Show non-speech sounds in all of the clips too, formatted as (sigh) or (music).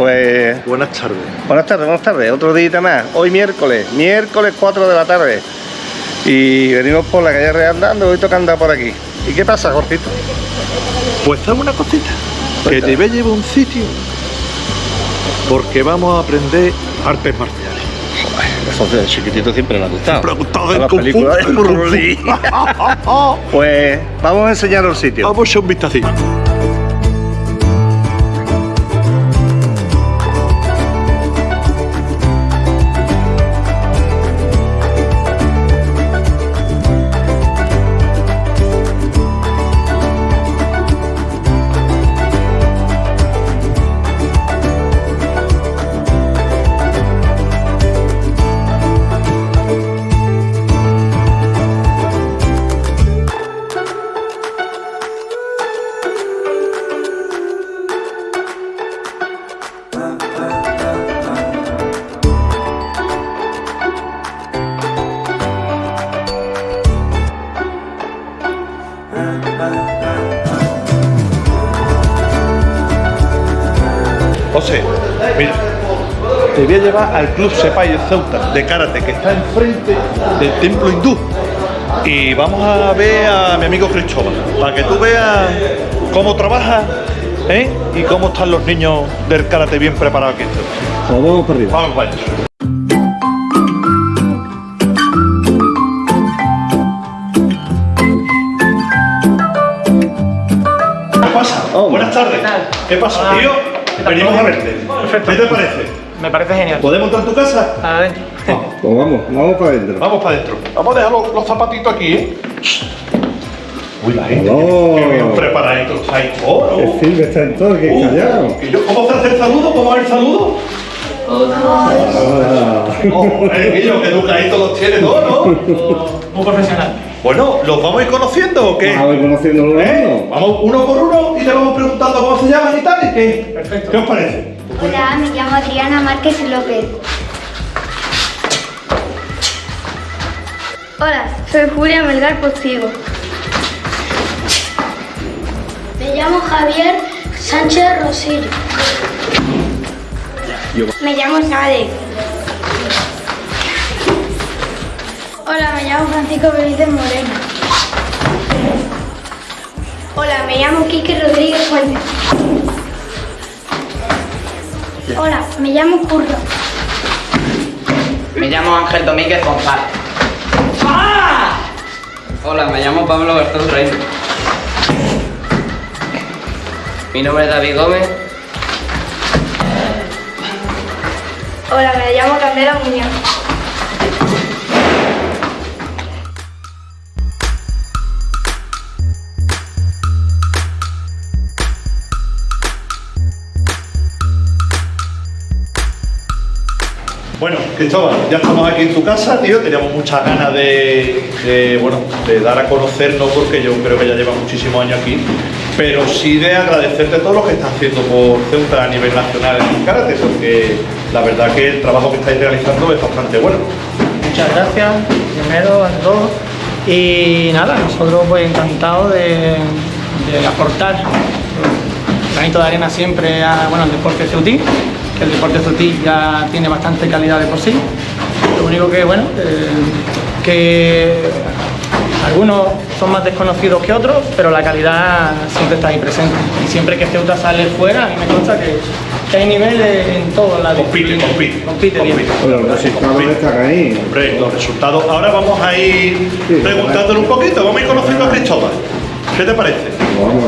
Pues Buenas tardes. buenas tardes, buenas tardes. Otro día más. Hoy miércoles, miércoles 4 de la tarde. Y venimos por la calle Real andando, hoy toca andar por aquí. ¿Y qué pasa, Jorgito? Pues dame una cosita. Que te voy a llevar un sitio. Porque vamos a aprender artes marciales. Eso de chiquitito siempre me ha gustado. Siempre ha gustado el las Kung Fu. (laughs) Pues vamos a enseñaros el sitio. Vamos a un vistacito. Voy a llevar al Club Sepai de Ceuta de karate que está enfrente del templo hindú. Y vamos a ver a mi amigo Cristóbal, para que tú veas cómo trabaja ¿eh? y cómo están los niños del karate bien preparados aquí en Ceuta. vamos para arriba. Vamos para adentro. ¿Qué pasa? Oh, Buenas tardes. ¿qué pasa, Hola. tío? Venimos a verte. Perfecto. ¿Qué te parece? Me parece genial. ¿Podemos entrar en tu casa? Adentro. Vamos. Pues vamos, vamos para adentro. Vamos para adentro. Vamos a dejar los, los zapatitos aquí, ¿eh? Uy, la gente. Oh. Qué bien preparadito está ahí. Oh. Silvia está en todo, que Uh, callado. ¿y yo cómo se hace el saludo? ¿Cómo es el saludo? Ah, Oh, eh, Guillo, que educadito los tiene ¿no? Muy profesional. Bueno, ¿los vamos a ir conociendo o qué? Vamos a ir conociendo los ¿Eh? Vamos uno por uno y le vamos preguntando cómo se llaman y tal y qué. Perfecto. ¿Qué os parece? Hola, me llamo Adriana Márquez López. Hola, soy Julia Melgar Postigo. Me llamo Javier Sánchez Rosillo. Me llamo Sade. Hola, me llamo Francisco Benítez Moreno. Hola, me llamo Quique Rodríguez Fuentes. Hola, me llamo Curro. Me llamo Ángel Domínguez González. Hola, me llamo Pablo Garzón Reino. Mi nombre es David Gómez. Hola, me llamo Candela Muñoz. Cristóbal, ya estamos aquí en tu casa, tío. Teníamos muchas ganas de, bueno, de dar a conocernos porque yo creo que ya lleva muchísimos años aquí. Pero sí de agradecerte todo lo que estás haciendo por Ceuta a nivel nacional en el karate, porque la verdad que el trabajo que estáis realizando es bastante bueno. Muchas gracias, primero a todos. Y nada, nosotros pues encantados de, de aportar granito de arena siempre a, bueno, al deporte ceutí, que el deporte ceutí ya tiene bastante calidad de por sí. Lo único que, bueno, eh, que algunos son más desconocidos que otros, pero la calidad siempre está ahí presente. Y siempre que Ceuta sale fuera, a mí me consta que, que hay nivel en todos lados. Compite, compite. Compite bien. Bueno, los resultados están ahí. Hombre, los resultados. Ahora vamos a ir preguntándole un poquito, vamos a ir conociendo a Cristóbal. ¿Qué te parece? Vamos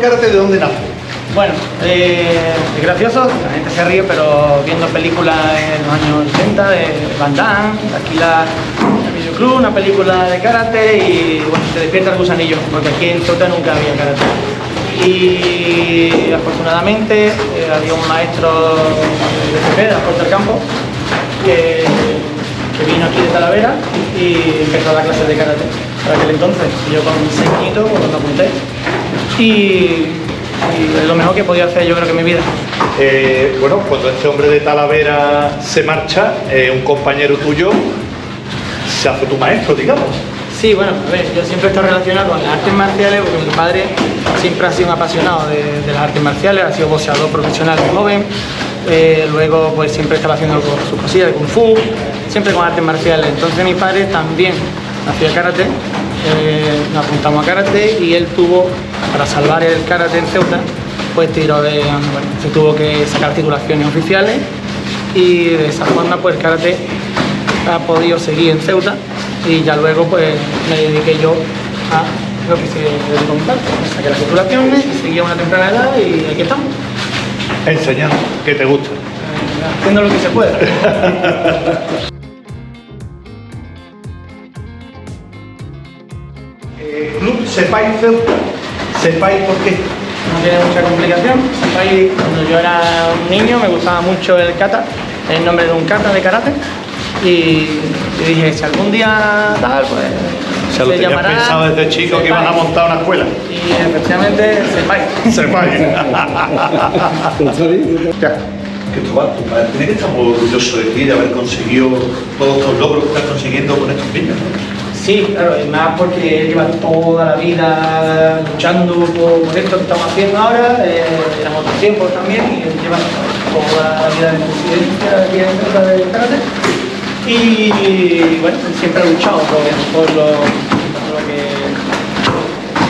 karate, ¿de dónde nace? Bueno, eh, es gracioso, la gente se ríe, pero viendo películas en los años 80 de Van Damme, aquí la videoclub, una película de karate y bueno, te despierta el gusanillo, porque aquí en Ceuta nunca había karate. Y afortunadamente eh, había un maestro de la Puerta del Campo, que, vino aquí de Talavera y empezó a dar clases de karate. Para aquel entonces, yo con seis añitos, cuando me apunté. Y y es lo mejor que podido hacer yo creo que en mi vida. Eh, bueno, cuando este hombre de Talavera se marcha, eh, un compañero tuyo se hace tu maestro, digamos. Sí, bueno, a ver, yo siempre he estado relacionado con las artes marciales porque mi padre siempre ha sido un apasionado de, de las artes marciales, ha sido boxeador profesional de joven, eh, luego pues siempre estaba haciendo sus cosillas de kung fu, siempre con artes marciales. Entonces mi padre también hacía karate, eh, nos apuntamos a karate y él tuvo, para salvar el karate en Ceuta, pues tiró de, bueno, se tuvo que sacar titulaciones oficiales y de esa forma pues el karate ha podido seguir en Ceuta y ya luego pues me dediqué yo a lo que se mi padre. Saqué las titulaciones seguí a una temprana edad y aquí estamos, Enseñando, que te gusta. eh, haciendo lo que se puede. (laughs) Ceuta. Sepay, ¿por qué? no tiene mucha complicación. Ahí, cuando yo era un niño me gustaba mucho el kata, el nombre de un kata de karate. Y, y dije, si algún día tal, pues O sea, lo se tenías pensado desde chico que iban a montar una escuela. Y efectivamente, Sepai. Sepay. (laughs) ya. Cristóbal, tu padre tiene que estar muy orgulloso de ti, de haber conseguido todos estos logros que estás consiguiendo con estos niños. Sí, claro, y más porque él lleva toda la vida luchando por, esto que estamos haciendo ahora, eh, eran otros tiempos también, y él lleva toda la vida de presidencia aquí en del karate. Y bueno, él siempre ha luchado por, por lo, lo que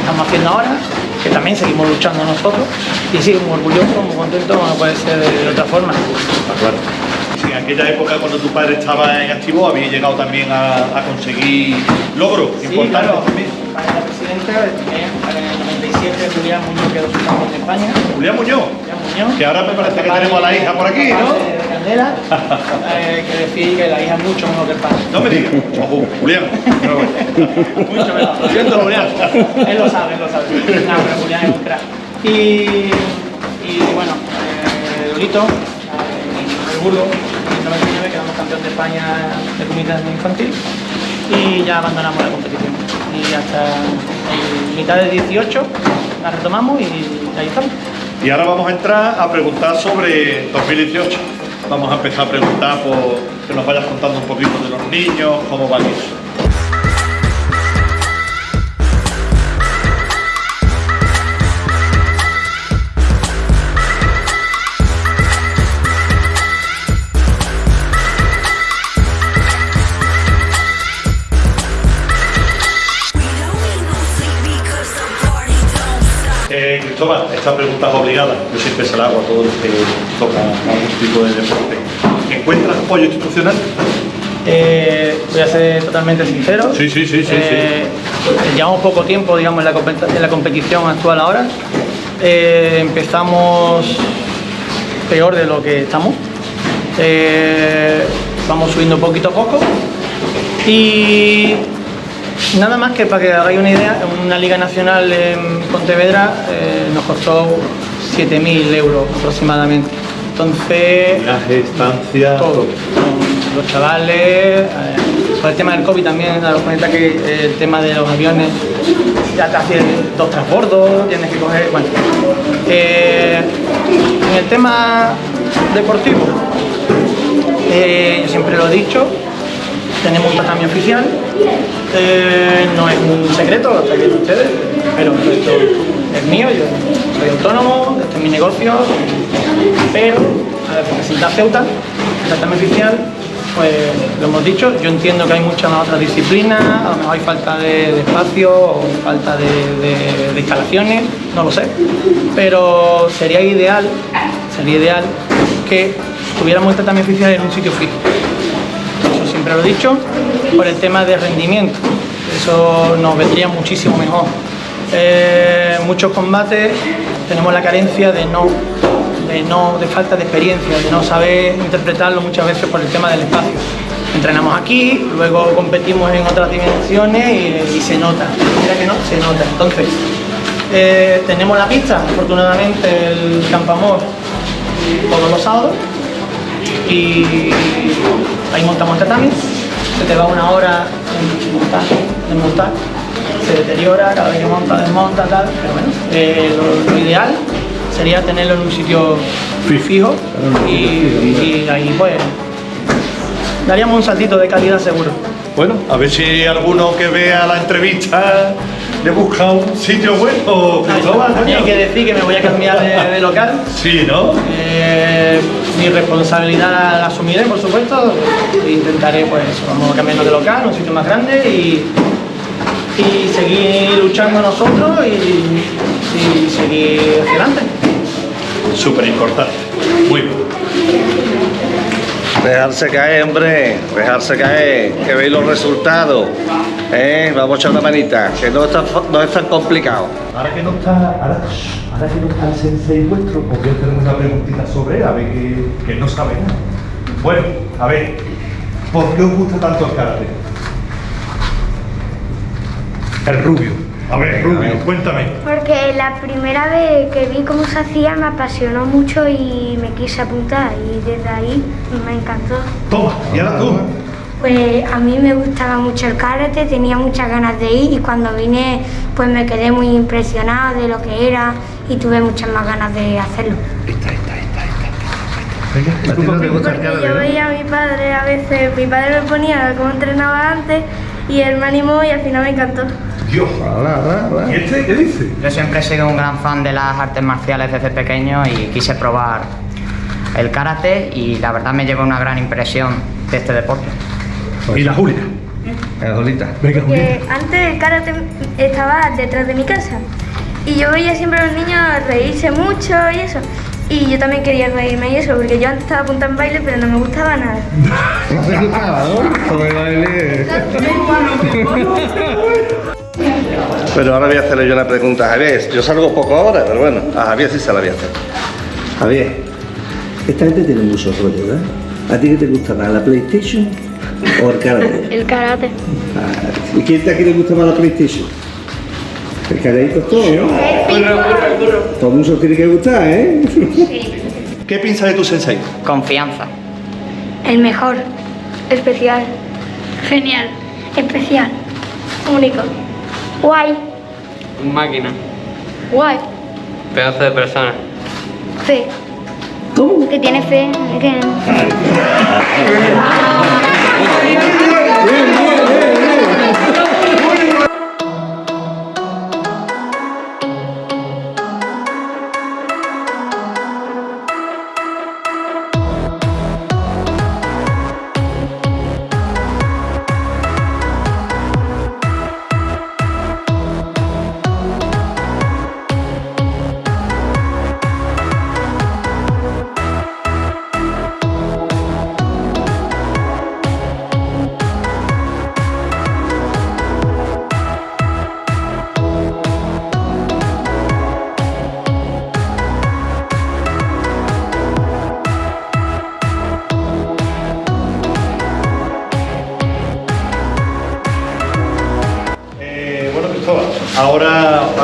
estamos haciendo ahora, que también seguimos luchando nosotros, y sí, muy orgulloso, muy contento, no puede ser de, de otra forma. Claro. Aquella época cuando tu padre estaba en activo había llegado también a, a conseguir logros Sí, importantes claro, también. para la presidenta, también, en el 97 Julián Muñoz quedó subcampeón de España. Julián Muñoz, Julián Muñoz. que ahora me parece que tenemos a la hija por aquí, ¿no? De Candela, eh, que decía que la hija es mucho mejor que el padre. No me digas. Ojo, Julián. Mucho mejor. Lo siento, Julián. Él lo sabe, él lo sabe. No, pero Julián es un crack. Y, y bueno, eh, Lolito, eh, el burgo, en el 99 quedamos campeón de España de comité infantil y ya abandonamos la competición. Y hasta mitad de 18 la retomamos y ahí estamos. Y ahora vamos a entrar a preguntar sobre 2018. Vamos a empezar a preguntar por que nos vayas contando un poquito de los niños, cómo van eso. Esta pregunta es obligada. Yo siempre se la hago a todos los que tocan algún tipo de deporte. ¿Encuentras apoyo institucional? Eh, voy a ser totalmente sincero. Sí, sí, sí, sí, Eh, Llevamos poco tiempo, digamos, en la, compet- en la competición actual ahora. Eh, empezamos peor de lo que estamos. Eh, vamos subiendo poquito a poco. Y nada más que para que hagáis una idea, una liga nacional en Pontevedra eh, nos costó 7.000 euros aproximadamente. Entonces, Viaje, estancia, todo. Los chavales, eh, por el tema del COVID también, daros cuenta que eh, el tema de los aviones ya te hacen dos transbordos, tienes que coger. Bueno, Eh, en el tema deportivo, yo siempre lo he dicho, tenemos un tatami oficial, eh, no es un secreto, lo sabéis ustedes, pero esto es mío, yo soy autónomo, este es mi negocio, pero a representar Ceuta, el tatami oficial, pues lo hemos dicho, yo entiendo que hay muchas otras disciplinas, a lo mejor hay falta de, espacio o falta de, instalaciones, no lo sé, pero sería ideal, sería ideal que tuviéramos el tatami oficial en un sitio fijo. Siempre lo he dicho, por el tema de rendimiento. Eso nos vendría muchísimo mejor. eh, muchos combates tenemos la carencia de no, de no, de falta de experiencia, de no saber interpretarlo muchas veces por el tema del espacio. Entrenamos aquí, luego competimos en otras dimensiones y, y se nota. Mira que no, se nota. Entonces, eh, tenemos la pista, afortunadamente el Campamor todos los sábados y ahí montamos tatami, se te va una hora en montar, en montar, se deteriora, cada vez que monta, desmonta, tal, pero bueno, eh, lo, lo ideal sería tenerlo en un sitio fijo y, y ahí pues daríamos un saltito de calidad seguro. Bueno, a ver si alguno que vea la entrevista le busca un sitio bueno. También hay que decir que me voy a cambiar de, de local. Sí, ¿no? Mi responsabilidad la, asumiré, por supuesto. e Intentaré, pues, vamos a cambiarnos de local, un sitio más grande y, y seguir luchando nosotros y, y seguir hacia adelante. Súper importante. Muy bien. Dejarse caer, hombre, dejarse caer, que veis los resultados. ¿eh? Vamos a echar una manita, que no es tan, fa- no es tan complicado. Ahora que no está, ahora, ahora no está el sensei vuestro, os voy una preguntita sobre él, a ver que, que no sabe nada. Bueno, a ver, ¿por qué os gusta tanto el karate? El rubio. A ver, rubio, cuéntame. Porque la primera vez que vi cómo se hacía me apasionó mucho y me quise apuntar y desde ahí me encantó. Toma, y ahora tú. Pues a mí me gustaba mucho el karate, tenía muchas ganas de ir y cuando vine pues me quedé muy impresionada de lo que era y tuve muchas más ganas de hacerlo. Esta, esta, esta, esta. Venga, ¿tú por qué? Porque yo veía a mi padre a veces, mi padre me ponía cómo entrenaba antes y él me animó y al final me encantó. Dios. ¿Y este qué dice? Yo siempre he sido un gran fan de las artes marciales desde pequeño y quise probar el karate y la verdad me llevó una gran impresión de este deporte. Y la Julia. Venga, Que antes el karate estaba detrás de mi casa y yo veía siempre a los niños reírse mucho y eso. Y yo también quería reírme y eso, porque yo antes estaba apuntada en baile, pero no me gustaba nada. (laughs) No te gustaba, ¿no? Sobre baile. (laughs) Pero ahora voy a hacerle yo una pregunta a Javier. Yo salgo poco ahora, pero bueno, a Javier sí se la voy a hacer. Javier, esta gente tiene mucho rollo, ¿verdad? ¿A ti qué te gusta más, la PlayStation o el karate? (laughs) El karate. Ah, ¿Y quién de aquí le gusta más la PlayStation? El caradito es todo, ¿no? Todo el mundo tiene que gustar, ¿eh? ¿Qué piensas de tu sensei? Confianza. El mejor. Especial. Genial. Especial. Único. Guay. Un máquina. Guay. Pedazo de persona. Fe. ¿Cómo? Que tiene fe. Que...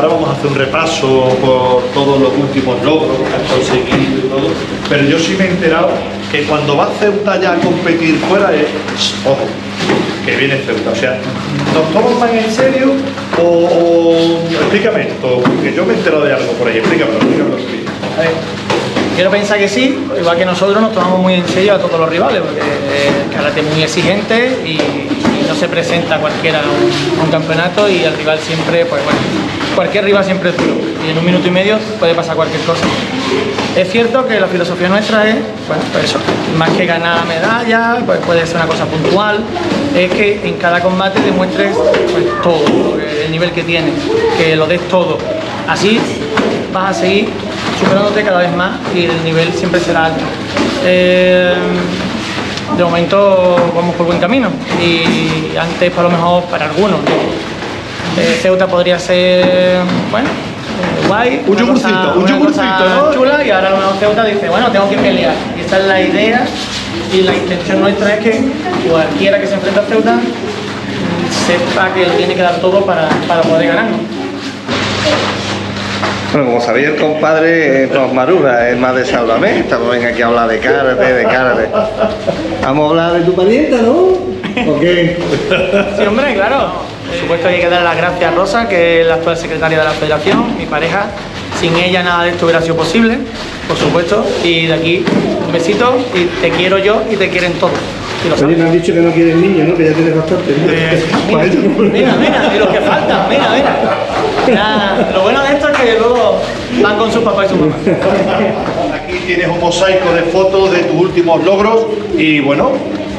ahora, vamos a hacer un repaso por todos los últimos logros que has conseguido y todo. Pero yo sí me he enterado que cuando va Ceuta ya a competir fuera es. Ojo, que viene Ceuta. O sea, ¿nos toman más en serio o, Explícame esto, porque yo me he enterado de algo por ahí. Explícamelo, quiero pensar que sí, igual que nosotros nos tomamos muy en serio a todos los rivales, porque el karate es muy exigente y, no se presenta cualquiera un, un campeonato y el rival siempre, pues bueno, cualquier rival siempre es duro y en un minuto y medio puede pasar cualquier cosa. Es cierto que la filosofía nuestra es, bueno, pues eso, más que ganar medallas, pues puede ser una cosa puntual, es que en cada combate demuestres pues, todo, el nivel que tienes, que lo des todo. Así vas a seguir superándote cada vez más y el nivel siempre será alto. Eh, de momento vamos por buen camino y antes, por lo mejor, para algunos, Eh, Ceuta podría ser, bueno, eh, guay. Un yogurcito, cosa- un yogurcito, ¿no? chula y ahora el nuevo Ceuta dice, bueno, tengo que pelear. Y esa es la idea y la intención nuestra es que cualquiera que se enfrente a Ceuta sepa que lo tiene que dar todo para, para poder ganar. ¿no? Bueno, como sabéis, el compadre eh, nos maruja, es más de Sálvame. Estamos venga aquí a hablar de karate, de karate. Vamos a hablar de tu parienta, ¿no? ¿O qué? Sí, hombre, claro. Por supuesto hay que dar las gracias a Rosa, que es la actual secretaria de la federación, mi pareja. Sin ella nada de esto hubiera sido posible, por supuesto. Y de aquí un besito y te quiero yo y te quieren todos. Lo Oye, me han dicho que no quieres niños, ¿no? Que ya tienes bastante. Eh, (laughs) Mira, mira, y los que faltan, mira, mira. Lo bueno de esto es que luego van con sus papás y su mamá. Aquí tienes un mosaico de fotos de tus últimos logros y bueno,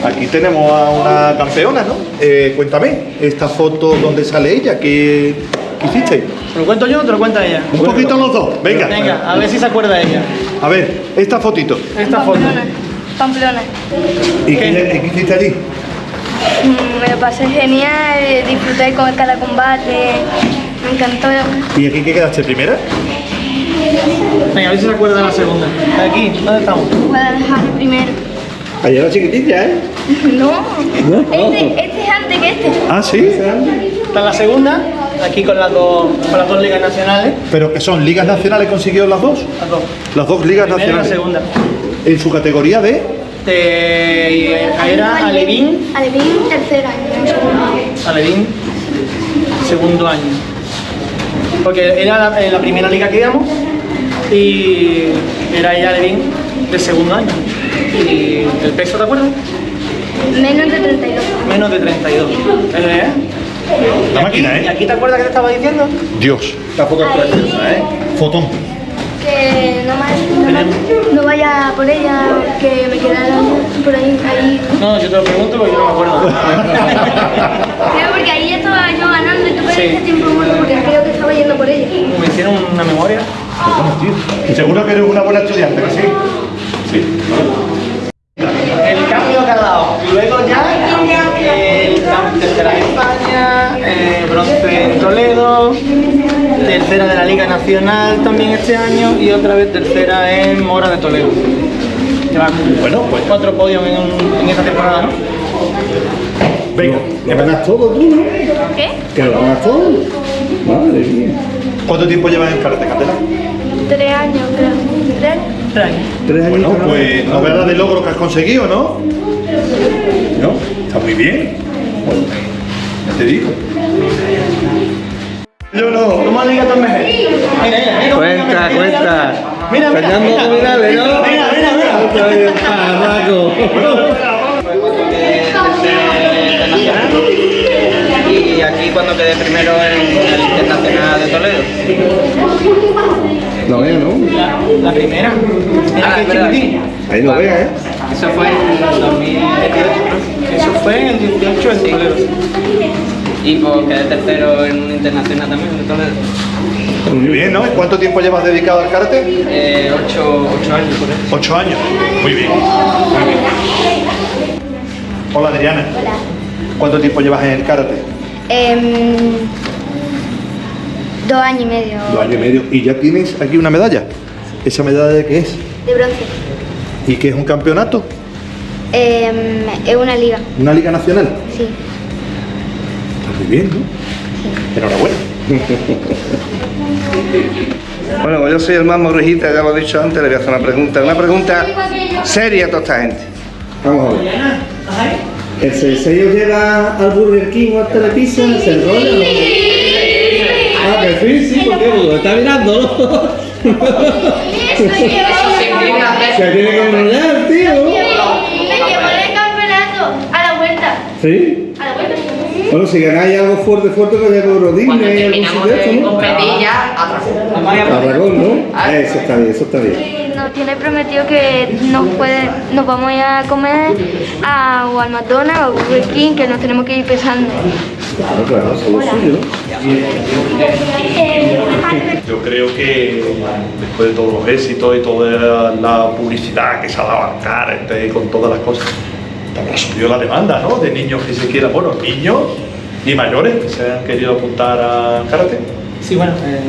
aquí tenemos a una campeona, ¿no? Eh, cuéntame, esta foto, ¿dónde sale ella? ¿Qué, qué hiciste? ¿Te lo cuento yo o te lo cuenta ella? Un poquito los dos, venga. Venga, a ver si se acuerda ella. A ver, esta fotito. Esta foto. ¿Y ¿Qué? Qué, hiciste allí? Mm, Me lo pasé genial, disfruté con cada combate, me encantó. ¿Y aquí qué quedaste primera? Venga, a ver si se acuerda de la segunda. Aquí, ¿dónde estamos? Guadalajara primero. Ayer era chiquitilla, ¿eh? (laughs) No, este, este es antes que este. Ah, sí. Está en la segunda, aquí con las dos, con las dos ligas nacionales. ¿Pero que son ligas nacionales consiguió las dos? Las dos. Las dos ligas y la nacionales. segunda. En su categoría de... De, era Alevín, Alevín, tercer año, segundo. Alevín, segundo año. Porque era la, en la primera liga que íbamos y era ella Alevín de segundo año. Y el peso, ¿te acuerdas? Menos de 32. Menos de 32. ¿Eh? La Y máquina, ¿Y ¿eh? aquí te acuerdas que te estaba diciendo? Dios. Foto es preciosa, ¿eh? Fotón. Que no, más, no, más- no vaya por ella, que me quedara por ahí. ahí. No, yo te lo pregunto porque yo no me acuerdo. (laughs) Creo porque ahí ya estaba yo ganando y tú Sí. perdiste tiempo muerto porque creo que estaba yendo por ella. Me hicieron una memoria. Seguro que eres una buena estudiante, ¿que sí? Sí. El cambio que ha dado. Luego ya el cam- tercera en España, eh, bronce en Toledo, tercera de la Liga Nacional también este año y otra vez tercera en Mora de Toledo. Bueno, pues cuatro podios en, en esta temporada, ¿no? venga. Lo ganas todo tú, ¿no? ¿Qué? Que lo ganas todo. Madre mía. ¿Cuánto tiempo llevas en karate, Candela? Tres años, creo. ¿Tres años? Tres años. Tres años. Bueno, pues novedad de logro que has conseguido, ¿no? ¿No? Está muy bien. Bueno, ya te digo. Yo no. ¿Cómo liga tu mejor? Mira, mira, mira. Cuenta, mira, mira, cuenta. Mira, mira. Mira. Morales, ¿no? Mira, mira, mira. Otra vez, parraco. Y aquí cuando quedé primero en el Internacional de Toledo. No veo, ¿no? La, la primera. Ah. Ahí no vea, ¿eh? Eso fue en 2018. Eso fue en el 18 en Toledo. Y pues quedé tercero en un internacional también Toledo. Muy bien, ¿no? ¿Y ¿Cuánto tiempo llevas dedicado al karate? Eh, ocho, ocho años por eso. Ocho años. Muy bien. Muy bien. Hola, Adriana. Hola. ¿Cuánto tiempo llevas en el karate? Em, dos años y medio Dos años y medio. ¿Y ya tienes aquí una medalla? ¿Esa medalla de qué es? de bronce. ¿Y qué es un campeonato? Em, es una liga, ¿Una liga nacional? sí. Muy bien, ¿no? Enhorabuena. Bueno, pues yo soy el más morrijita, ya lo he dicho antes, le voy a hacer una pregunta. Una pregunta seria a toda esta gente. Vamos a ver. ¿El sello lleva al Burger King o al Telepizza? ¿Se enrolla o no? Ah, que sí, sí, porque lo está mirando, ¿no? (laughs) Se tiene que enrollar, tío. Me llevó el campeonato a la vuelta. ¿Sí? A. Bueno, si ganáis algo fuerte, fuerte, pues ya Euro Disney, Cuando algún terminamos sitio de esto, ¿no? competir ya, atracón. Aragón, ¿no? Eso está bien, eso está bien. Nos tiene prometido que nos puede, nos vamos a ir a comer a, o al McDonald's o al Burger King, que nos tenemos que ir pesando. Claro, claro, eso es lo suyo. Yo creo que después de todos los éxitos y toda la publicidad que se ha dado al karate con todas las cosas, también subió la demanda, ¿no? De niños que se quieran, bueno, niños ¿Y mayores que se han querido apuntar a karate? Sí, bueno, eh,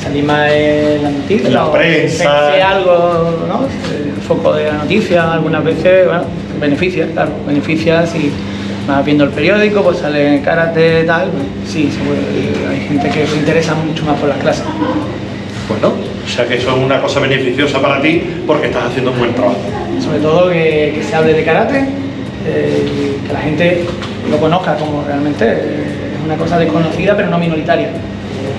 salir más en la noticia. En la prensa. ver algo, ¿no? El foco de la noticia, algunas veces, bueno, beneficia, claro, beneficia si vas viendo el periódico, pues sale karate, tal, pues, sí, seguro, hay gente que se interesa mucho más por las clases. Bueno, o sea que eso es una cosa beneficiosa para ti porque estás haciendo un buen trabajo. Sobre todo que, que se hable de karate, eh, que la gente lo conozca como realmente eh, es una cosa desconocida pero no minoritaria,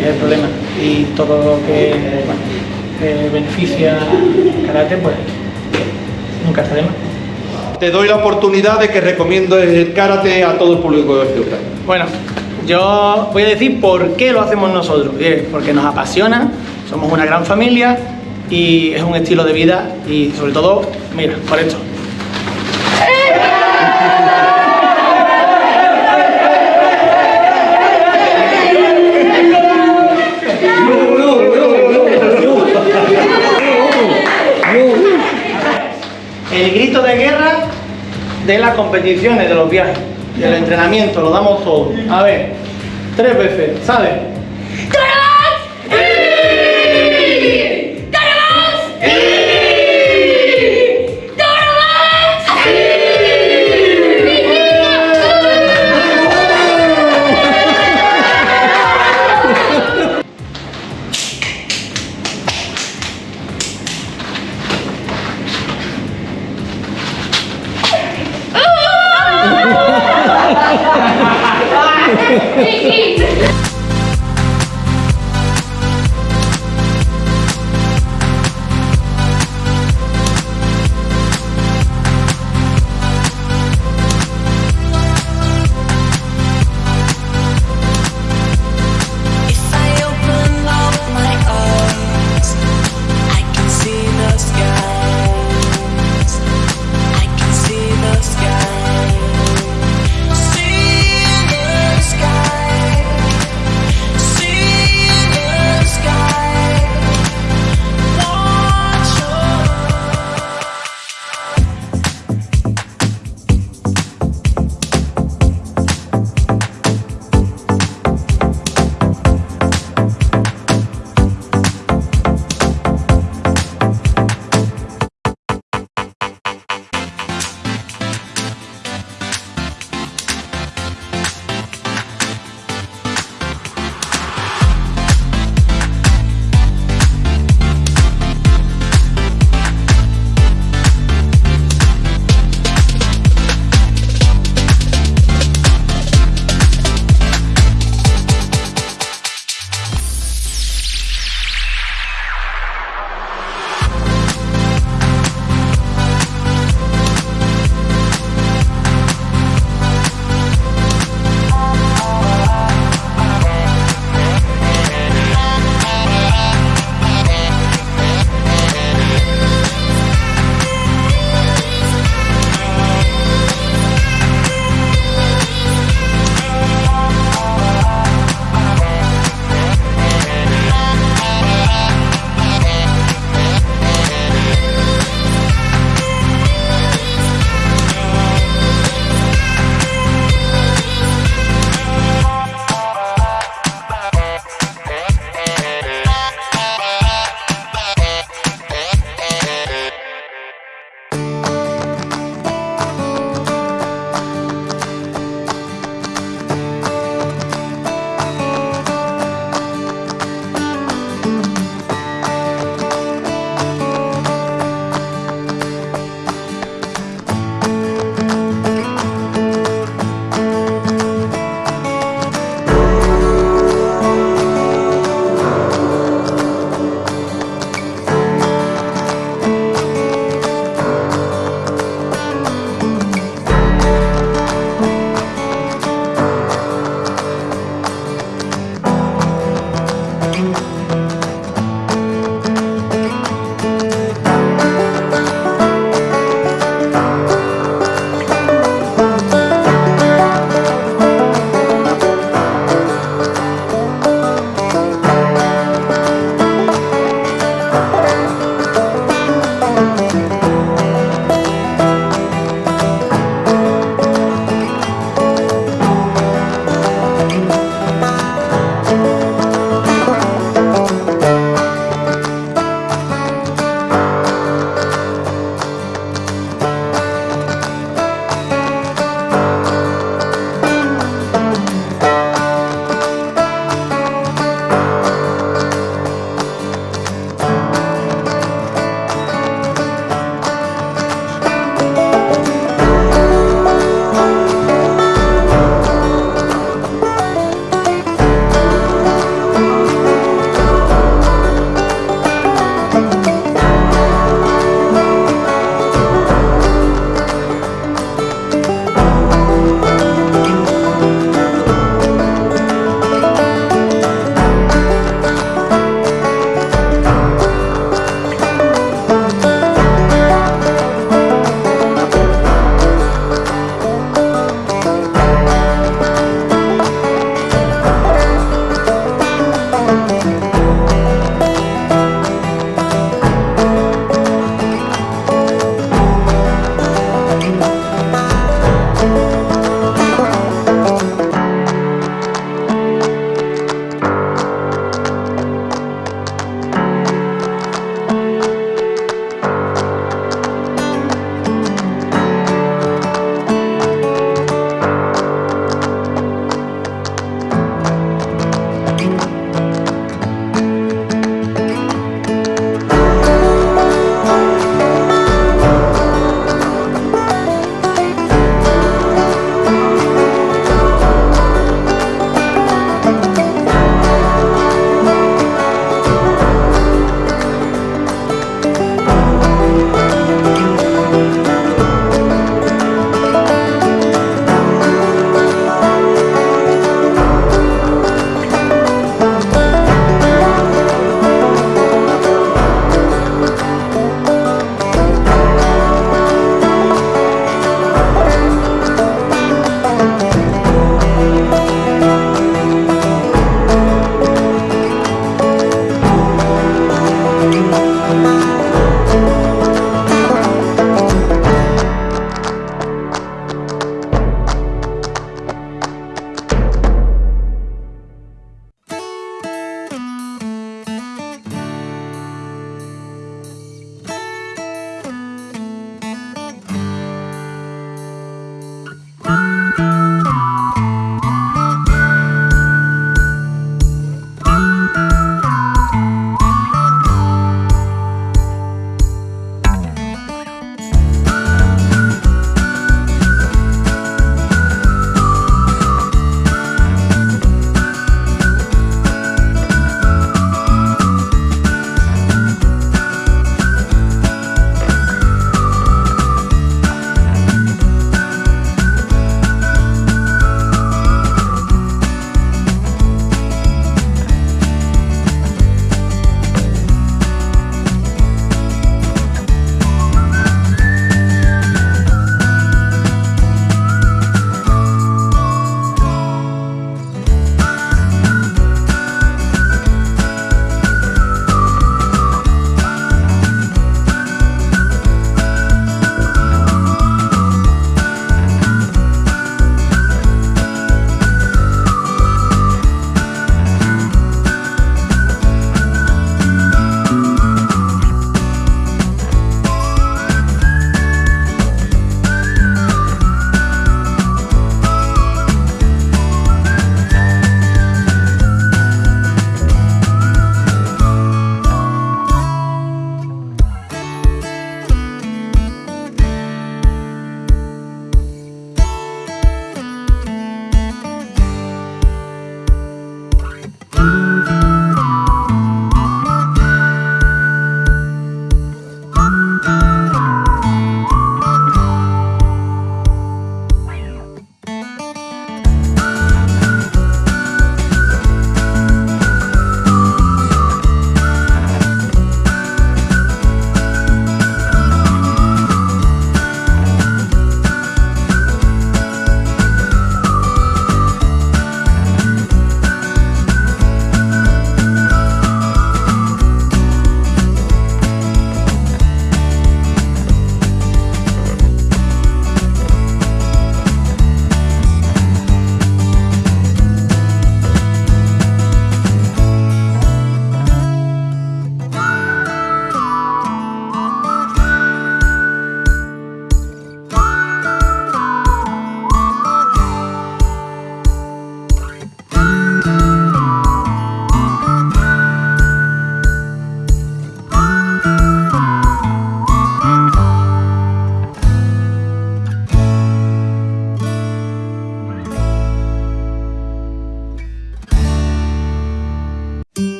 es el problema. Y todo lo que, bueno, que beneficia al karate, pues nunca está de más. Te doy la oportunidad de que recomiendes el karate a todo el público de Ceuta. Bueno, yo voy a decir por qué lo hacemos nosotros. Es porque nos apasiona, somos una gran familia y es un estilo de vida y sobre todo, mira, por esto. Grito de guerra de las competiciones, de los viajes, del entrenamiento, lo damos todo. A ver, tres veces, ¿sabes?